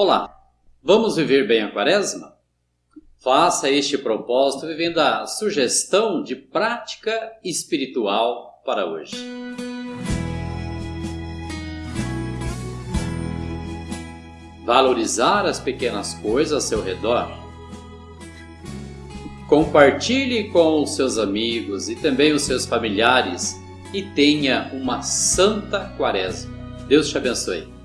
Olá, vamos viver bem a quaresma? Faça este propósito vivendo a sugestão de prática espiritual para hoje. Valorizar as pequenas coisas ao seu redor. Compartilhe com os seus amigos e também os seus familiares e tenha uma santa quaresma. Deus te abençoe.